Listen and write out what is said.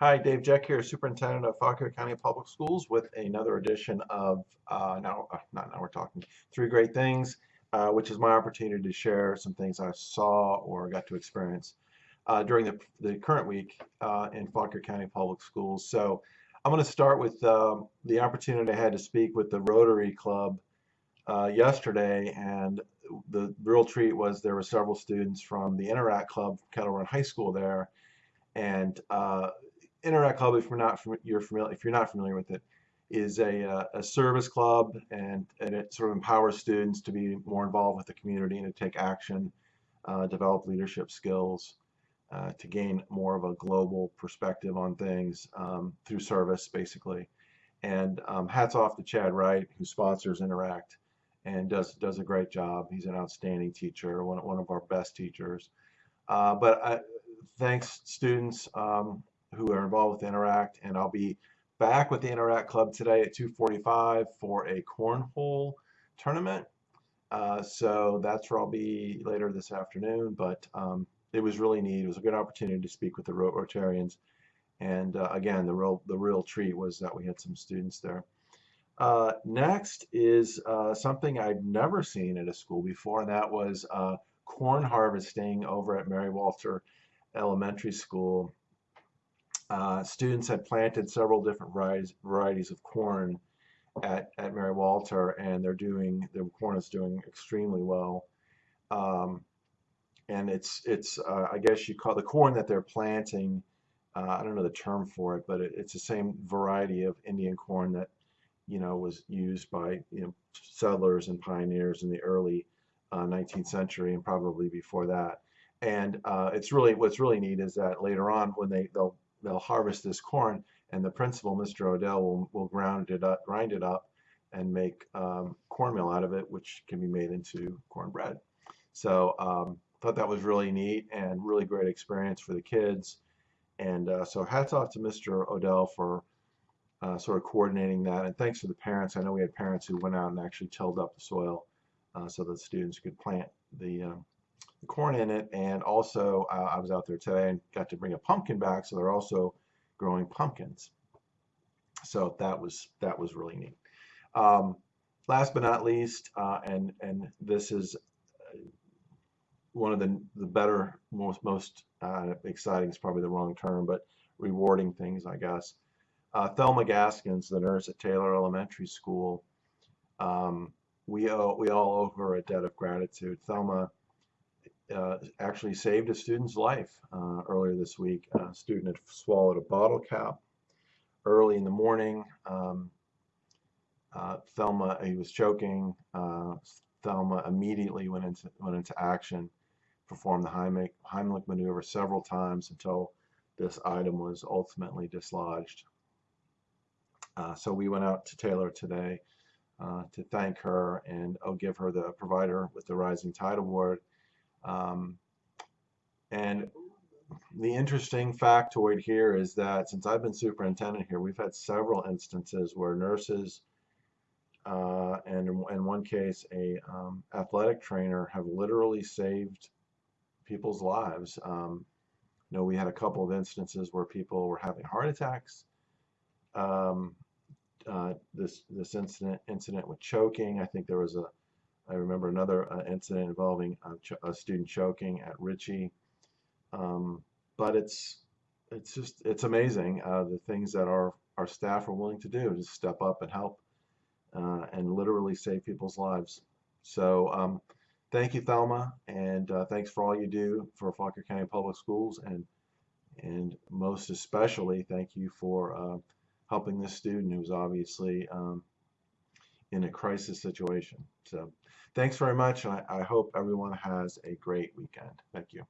Hi, Dave Jeck here, Superintendent of Fauquier County Public Schools with another edition of, uh, now, uh, not now we're talking, Three Great Things, uh, which is my opportunity to share some things I saw or got to experience uh, during the, the current week uh, in Fauquier County Public Schools. So I'm going to start with um, the opportunity I had to speak with the Rotary Club yesterday, and the real treat was there were several students from the Interact Club, Kettle Run High School there, and uh, Interact Club, if you're not you're familiar, if you're not familiar with it, is a, uh, a service club, and, and it sort of empowers students to be more involved with the community and to take action, uh, develop leadership skills, uh, to gain more of a global perspective on things um, through service, basically. And um, hats off to Chad Wright, who sponsors Interact and does does a great job. He's an outstanding teacher, one one of our best teachers. Uh, but I, thanks, students. Um, who are involved with Interact, and I'll be back with the Interact Club today at 2:45 for a cornhole tournament. Uh, so that's where I'll be later this afternoon. But um, it was really neat. It was a good opportunity to speak with the Rotarians, and uh, again, the real the real treat was that we had some students there. Uh, next is uh, something I've never seen at a school before, and that was uh, corn harvesting over at Mary Walter Elementary School uh, students had planted several different varieties, varieties of corn at, at Mary Walter, and they're doing the corn is doing extremely well. Um, and it's it's uh, I guess you call the corn that they're planting. Uh, I don't know the term for it, but it, it's the same variety of Indian corn that you know was used by you know settlers and pioneers in the early 19th uh, century and probably before that. And uh, it's really what's really neat is that later on when they they'll they'll harvest this corn, and the principal, Mr. Odell, will, will ground it up, grind it up, and make um, cornmeal out of it, which can be made into cornbread. So um, thought that was really neat and really great experience for the kids. And uh, so hats off to Mr. Odell for uh, sort of coordinating that. And thanks to the parents. I know we had parents who went out and actually tilled up the soil uh, so that students could plant the, um, corn in it. And also, uh, I was out there today and got to bring a pumpkin back, so they're also growing pumpkins. So that was that was really neat. Um, last but not least, uh, and and this is uh, one of the the better, most most uh, exciting is probably the wrong term, but rewarding things, I guess. Uh, Thelma Gaskins, the nurse at Taylor Elementary School, um, we owe, we all owe her a debt of gratitude. Thelma uh, actually saved a student's life uh, earlier this week. A student had swallowed a bottle cap early in the morning. Um, uh, Thelma, he was choking. Uh, Thelma immediately went into went into action, performed the Heimlich, Heimlich maneuver several times until this item was ultimately dislodged. Uh, so we went out to Taylor today uh, to thank her and I'll give her the provider with the Rising Tide Award um, and the interesting factoid here is that since I've been superintendent here, we've had several instances where nurses uh, and in one case a um, athletic trainer have literally saved people's lives. Um, you know, we had a couple of instances where people were having heart attacks. Um, uh, this this incident incident with choking, I think there was a I remember another uh, incident involving a, a, student choking at Ritchie. Um, but it's it's just it's amazing uh, the things that our our staff are willing to do to step up and help uh, and literally save people's lives. So um, thank you, Thelma, and uh, thanks for all you do for Fauquier County Public Schools, and and most especially thank you for uh, helping this student who's obviously um, in a crisis situation. So thanks very much. I, I hope everyone has a great weekend. Thank you.